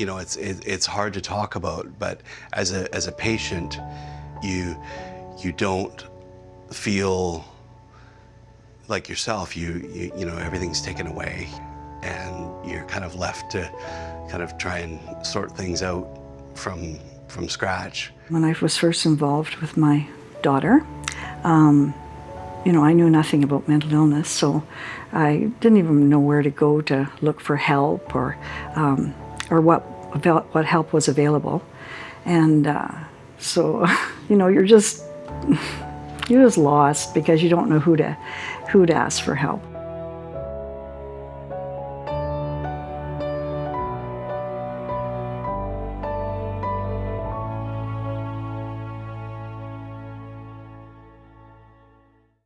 You know, it's it, it's hard to talk about, but as a as a patient, you you don't feel like yourself. You you, you know everything's taken away, and you're kind of left to kind of try and sort things out from from scratch. When I was first involved with my daughter, um, you know, I knew nothing about mental illness, so I didn't even know where to go to look for help or um, or what what help was available, and uh, so you know, you're just you're just lost because you don't know who to who to ask for help.